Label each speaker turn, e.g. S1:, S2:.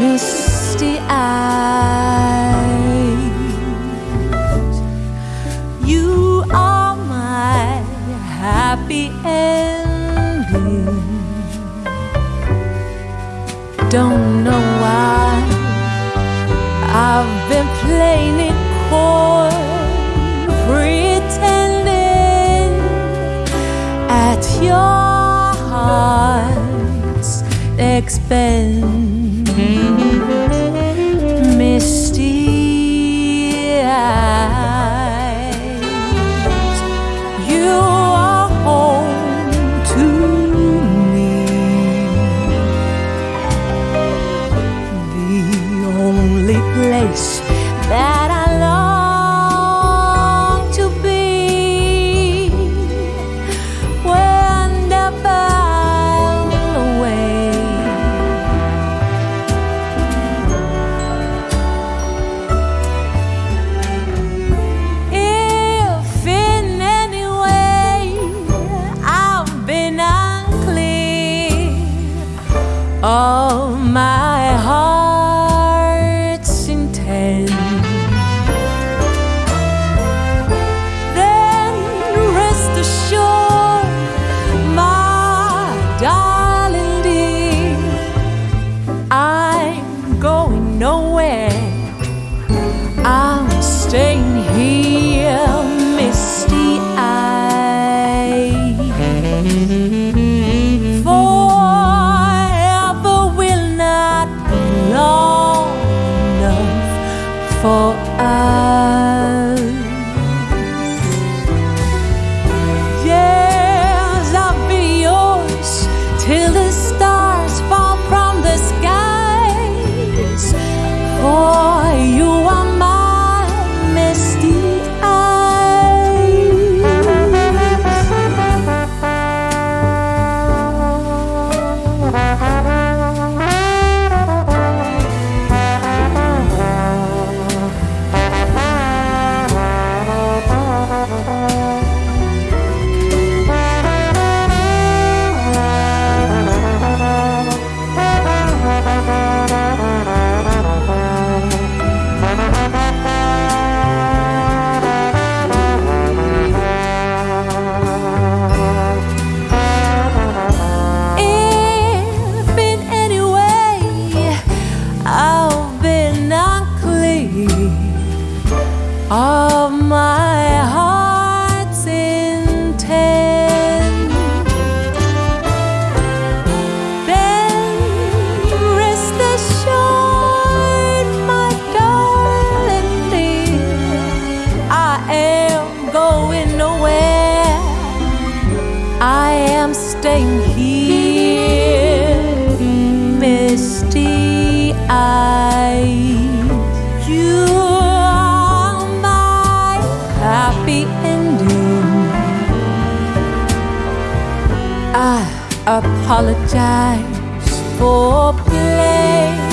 S1: misty eyes. You are my happy ending. Don't know why I've been playing it coy, pretending at your heart expense. Misty eyes, you are home to me. The only place he of my apologize for play.